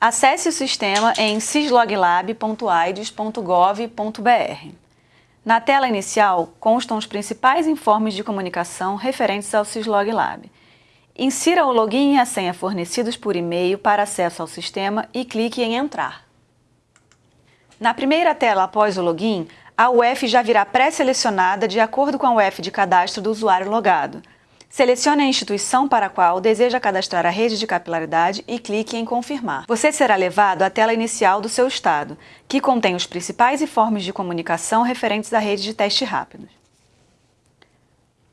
Acesse o sistema em sysloglab.aides.gov.br. Na tela inicial constam os principais informes de comunicação referentes ao Sysloglab. Insira o login e a senha fornecidos por e-mail para acesso ao sistema e clique em Entrar. Na primeira tela após o login, a UF já virá pré-selecionada de acordo com a UF de cadastro do usuário logado. Selecione a instituição para a qual deseja cadastrar a rede de capilaridade e clique em Confirmar. Você será levado à tela inicial do seu estado, que contém os principais informes de comunicação referentes à rede de teste rápidos.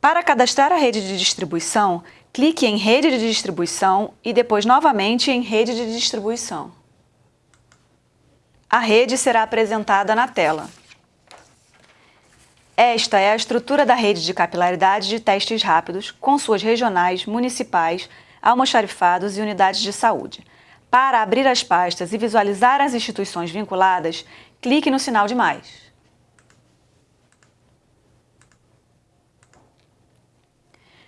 Para cadastrar a rede de distribuição, clique em Rede de distribuição e depois novamente em Rede de distribuição. A rede será apresentada na tela. Esta é a estrutura da rede de capilaridade de testes rápidos, com suas regionais, municipais, almoxarifados e unidades de saúde. Para abrir as pastas e visualizar as instituições vinculadas, clique no sinal de mais.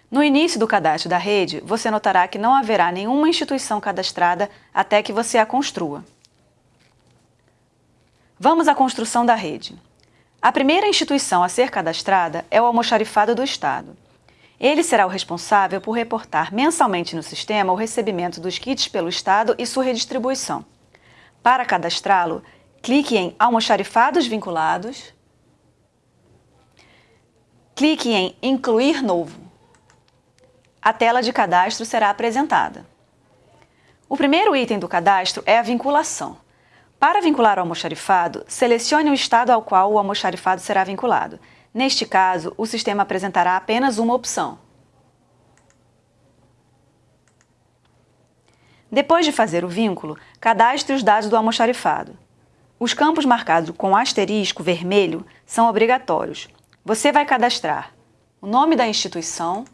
No início do cadastro da rede, você notará que não haverá nenhuma instituição cadastrada até que você a construa. Vamos à construção da rede. A primeira instituição a ser cadastrada é o almoxarifado do Estado. Ele será o responsável por reportar mensalmente no sistema o recebimento dos kits pelo Estado e sua redistribuição. Para cadastrá-lo, clique em Almoxarifados vinculados, clique em Incluir novo. A tela de cadastro será apresentada. O primeiro item do cadastro é a vinculação. Para vincular o almoxarifado, selecione o estado ao qual o almoxarifado será vinculado. Neste caso, o sistema apresentará apenas uma opção. Depois de fazer o vínculo, cadastre os dados do almoxarifado. Os campos marcados com asterisco vermelho são obrigatórios. Você vai cadastrar o nome da instituição,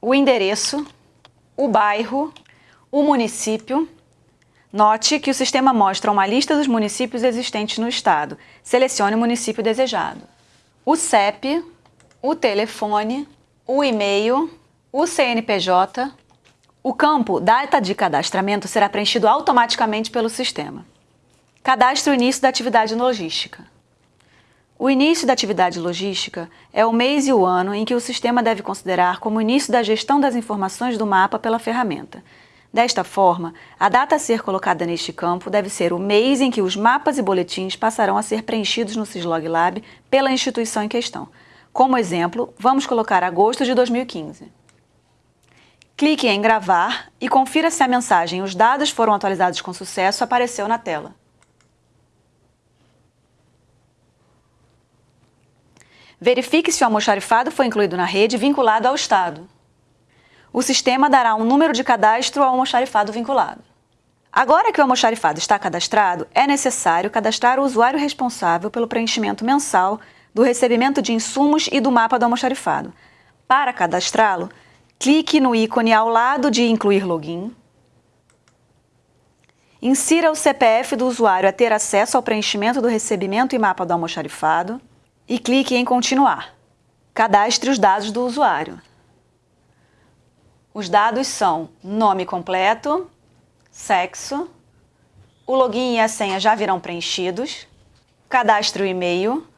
o endereço, o bairro, o município, Note que o sistema mostra uma lista dos municípios existentes no estado. Selecione o município desejado. O CEP, o telefone, o e-mail, o CNPJ. O campo Data de cadastramento será preenchido automaticamente pelo sistema. Cadastre o início da atividade logística. O início da atividade logística é o mês e o ano em que o sistema deve considerar como início da gestão das informações do mapa pela ferramenta. Desta forma, a data a ser colocada neste campo deve ser o mês em que os mapas e boletins passarão a ser preenchidos no Syslog Lab pela instituição em questão. Como exemplo, vamos colocar agosto de 2015. Clique em gravar e confira se a mensagem Os dados foram atualizados com sucesso apareceu na tela. Verifique se o almoxarifado foi incluído na rede vinculado ao Estado o sistema dará um número de cadastro ao almoxarifado vinculado. Agora que o almoxarifado está cadastrado, é necessário cadastrar o usuário responsável pelo preenchimento mensal do recebimento de insumos e do mapa do almoxarifado. Para cadastrá-lo, clique no ícone ao lado de Incluir Login, insira o CPF do usuário a ter acesso ao preenchimento do recebimento e mapa do almoxarifado e clique em Continuar. Cadastre os dados do usuário. Os dados são nome completo, sexo, o login e a senha já virão preenchidos, cadastre o e-mail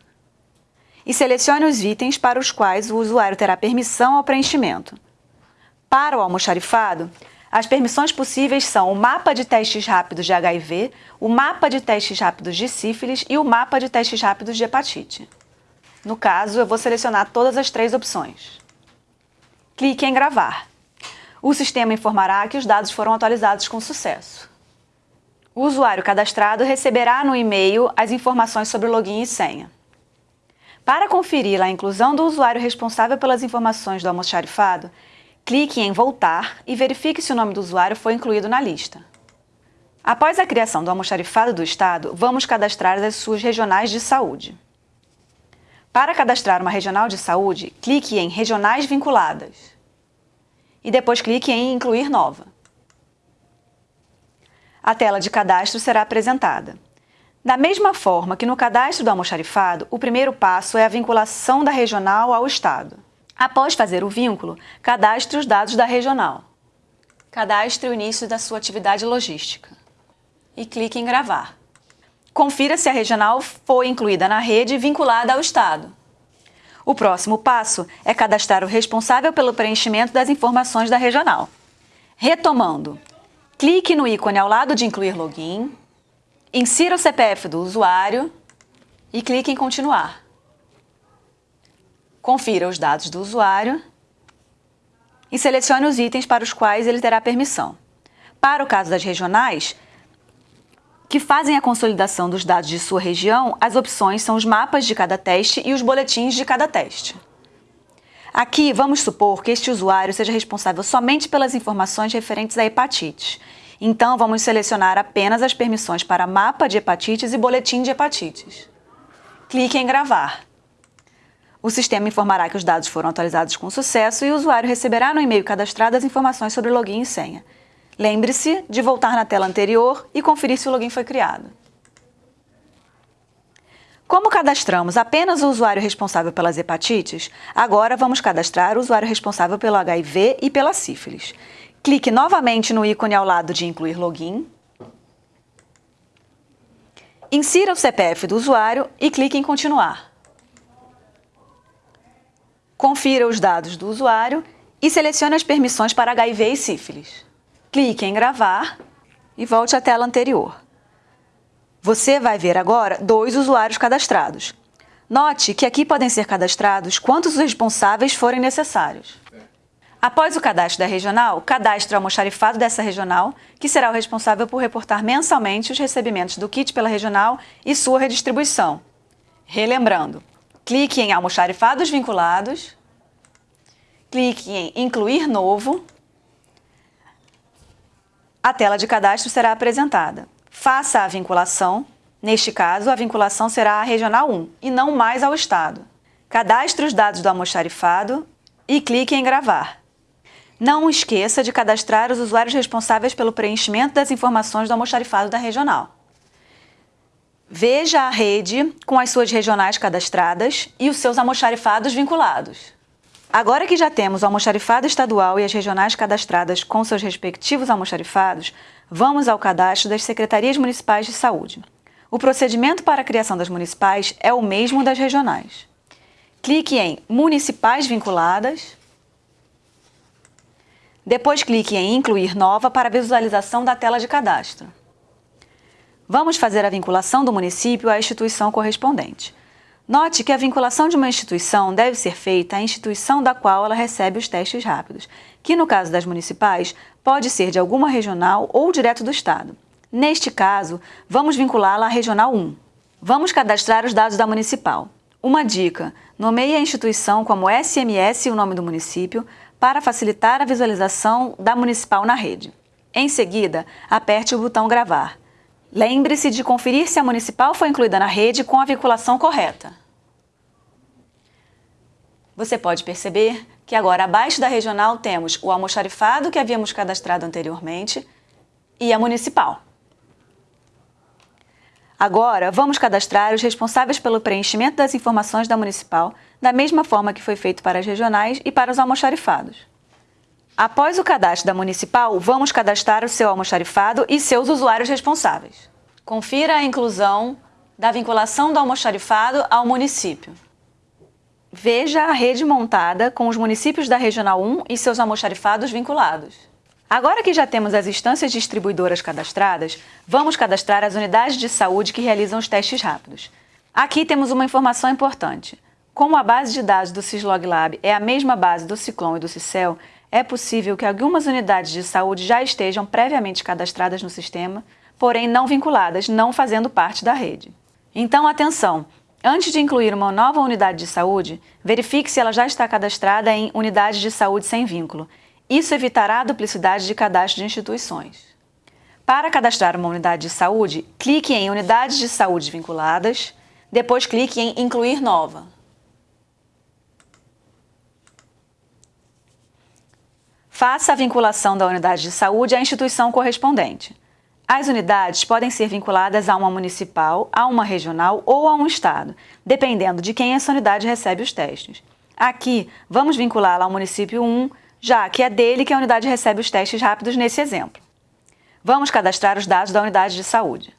e selecione os itens para os quais o usuário terá permissão ao preenchimento. Para o almoxarifado, as permissões possíveis são o mapa de testes rápidos de HIV, o mapa de testes rápidos de sífilis e o mapa de testes rápidos de hepatite. No caso, eu vou selecionar todas as três opções. Clique em gravar o sistema informará que os dados foram atualizados com sucesso. O usuário cadastrado receberá no e-mail as informações sobre login e senha. Para conferir a inclusão do usuário responsável pelas informações do almoxarifado, clique em Voltar e verifique se o nome do usuário foi incluído na lista. Após a criação do almoxarifado do Estado, vamos cadastrar as suas regionais de saúde. Para cadastrar uma regional de saúde, clique em Regionais vinculadas e depois clique em Incluir nova. A tela de cadastro será apresentada. Da mesma forma que no cadastro do almoxarifado, o primeiro passo é a vinculação da regional ao Estado. Após fazer o vínculo, cadastre os dados da regional. Cadastre o início da sua atividade logística. e clique em gravar. Confira se a regional foi incluída na rede e vinculada ao Estado. O próximo passo é cadastrar o responsável pelo preenchimento das informações da regional. Retomando, clique no ícone ao lado de incluir login, insira o CPF do usuário e clique em continuar. Confira os dados do usuário e selecione os itens para os quais ele terá permissão. Para o caso das regionais, que fazem a consolidação dos dados de sua região, as opções são os mapas de cada teste e os boletins de cada teste. Aqui, vamos supor que este usuário seja responsável somente pelas informações referentes a hepatites. Então, vamos selecionar apenas as permissões para mapa de hepatites e boletim de hepatites. Clique em gravar. O sistema informará que os dados foram atualizados com sucesso e o usuário receberá no e-mail cadastrado as informações sobre login e senha. Lembre-se de voltar na tela anterior e conferir se o login foi criado. Como cadastramos apenas o usuário responsável pelas hepatites, agora vamos cadastrar o usuário responsável pelo HIV e pela sífilis. Clique novamente no ícone ao lado de incluir login. Insira o CPF do usuário e clique em continuar. Confira os dados do usuário e selecione as permissões para HIV e sífilis. Clique em gravar e volte à tela anterior. Você vai ver agora dois usuários cadastrados. Note que aqui podem ser cadastrados quantos responsáveis forem necessários. Após o cadastro da regional, cadastre o almoxarifado dessa regional, que será o responsável por reportar mensalmente os recebimentos do kit pela regional e sua redistribuição. Relembrando, clique em almoxarifados vinculados, clique em incluir novo a tela de cadastro será apresentada. Faça a vinculação. Neste caso, a vinculação será à Regional 1 e não mais ao Estado. Cadastre os dados do almoxarifado e clique em gravar. Não esqueça de cadastrar os usuários responsáveis pelo preenchimento das informações do almoxarifado da regional. Veja a rede com as suas regionais cadastradas e os seus almoxarifados vinculados. Agora que já temos o almoxarifado estadual e as regionais cadastradas com seus respectivos almoxarifados, vamos ao cadastro das secretarias municipais de saúde. O procedimento para a criação das municipais é o mesmo das regionais. Clique em Municipais vinculadas. Depois clique em Incluir nova para visualização da tela de cadastro. Vamos fazer a vinculação do município à instituição correspondente. Note que a vinculação de uma instituição deve ser feita à instituição da qual ela recebe os testes rápidos, que no caso das municipais, pode ser de alguma regional ou direto do Estado. Neste caso, vamos vinculá-la à Regional 1. Vamos cadastrar os dados da municipal. Uma dica, nomeie a instituição como SMS e o nome do município para facilitar a visualização da municipal na rede. Em seguida, aperte o botão gravar. Lembre-se de conferir se a municipal foi incluída na rede com a vinculação correta. Você pode perceber que agora abaixo da regional temos o almoxarifado que havíamos cadastrado anteriormente e a municipal. Agora, vamos cadastrar os responsáveis pelo preenchimento das informações da municipal, da mesma forma que foi feito para as regionais e para os almoxarifados. Após o cadastro da municipal, vamos cadastrar o seu almoxarifado e seus usuários responsáveis. Confira a inclusão da vinculação do almoxarifado ao município. Veja a rede montada com os municípios da Regional 1 e seus almoxarifados vinculados. Agora que já temos as instâncias distribuidoras cadastradas, vamos cadastrar as unidades de saúde que realizam os testes rápidos. Aqui temos uma informação importante. Como a base de dados do Syslog Lab é a mesma base do Ciclone e do Cicel, é possível que algumas unidades de saúde já estejam previamente cadastradas no sistema, porém não vinculadas, não fazendo parte da rede. Então, atenção! Antes de incluir uma nova unidade de saúde, verifique se ela já está cadastrada em unidade de saúde sem vínculo. Isso evitará a duplicidade de cadastro de instituições. Para cadastrar uma unidade de saúde, clique em Unidades de Saúde Vinculadas, depois clique em Incluir Nova. Faça a vinculação da unidade de saúde à instituição correspondente. As unidades podem ser vinculadas a uma municipal, a uma regional ou a um estado, dependendo de quem essa unidade recebe os testes. Aqui, vamos vinculá-la ao município 1, já que é dele que a unidade recebe os testes rápidos nesse exemplo. Vamos cadastrar os dados da unidade de saúde.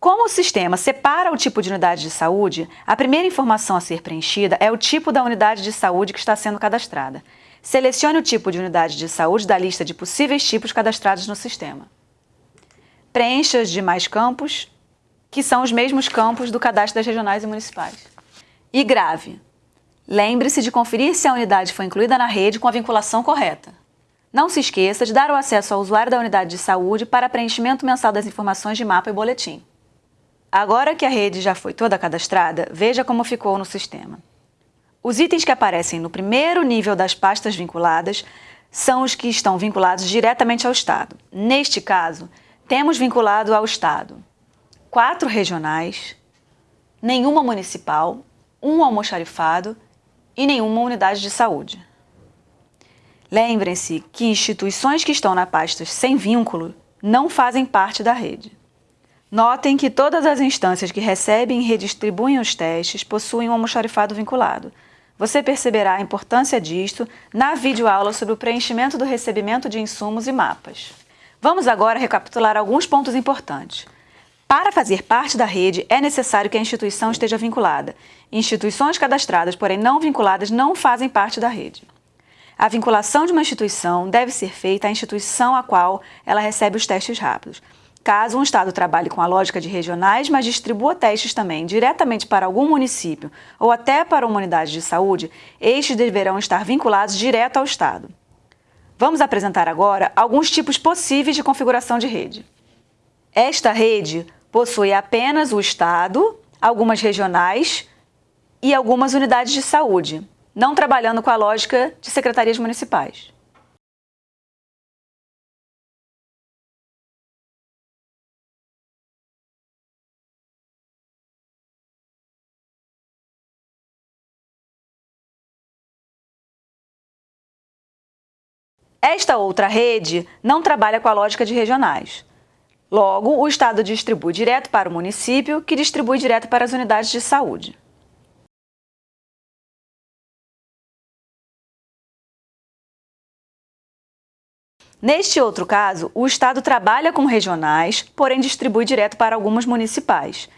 Como o sistema separa o tipo de unidade de saúde, a primeira informação a ser preenchida é o tipo da unidade de saúde que está sendo cadastrada. Selecione o tipo de unidade de saúde da lista de possíveis tipos cadastrados no sistema. Preencha os demais campos, que são os mesmos campos do cadastro das regionais e municipais. E grave. Lembre-se de conferir se a unidade foi incluída na rede com a vinculação correta. Não se esqueça de dar o acesso ao usuário da unidade de saúde para preenchimento mensal das informações de mapa e boletim. Agora que a rede já foi toda cadastrada, veja como ficou no sistema. Os itens que aparecem no primeiro nível das pastas vinculadas são os que estão vinculados diretamente ao Estado. Neste caso, temos vinculado ao Estado quatro regionais, nenhuma municipal, um almoxarifado e nenhuma unidade de saúde. Lembrem-se que instituições que estão na pasta sem vínculo não fazem parte da rede. Notem que todas as instâncias que recebem e redistribuem os testes possuem um almoxarifado vinculado. Você perceberá a importância disto na videoaula sobre o preenchimento do recebimento de insumos e mapas. Vamos agora recapitular alguns pontos importantes. Para fazer parte da rede, é necessário que a instituição esteja vinculada. Instituições cadastradas, porém não vinculadas, não fazem parte da rede. A vinculação de uma instituição deve ser feita à instituição a qual ela recebe os testes rápidos. Caso um Estado trabalhe com a lógica de regionais, mas distribua testes também diretamente para algum município ou até para uma unidade de saúde, estes deverão estar vinculados direto ao Estado. Vamos apresentar agora alguns tipos possíveis de configuração de rede. Esta rede possui apenas o Estado, algumas regionais e algumas unidades de saúde, não trabalhando com a lógica de secretarias municipais. Esta outra rede não trabalha com a lógica de regionais. Logo, o Estado distribui direto para o município, que distribui direto para as unidades de saúde. Neste outro caso, o Estado trabalha com regionais, porém distribui direto para algumas municipais.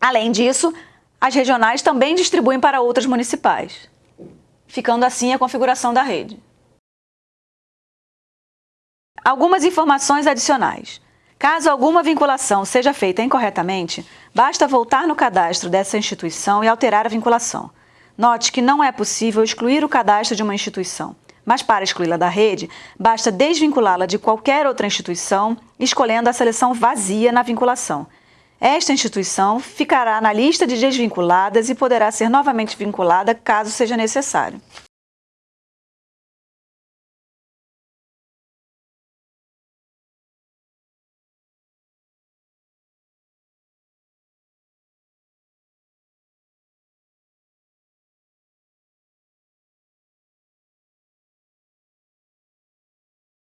Além disso, as regionais também distribuem para outras municipais, ficando assim a configuração da rede. Algumas informações adicionais. Caso alguma vinculação seja feita incorretamente, basta voltar no cadastro dessa instituição e alterar a vinculação. Note que não é possível excluir o cadastro de uma instituição, mas para excluí-la da rede, basta desvinculá-la de qualquer outra instituição, escolhendo a seleção vazia na vinculação. Esta instituição ficará na lista de desvinculadas e poderá ser novamente vinculada caso seja necessário.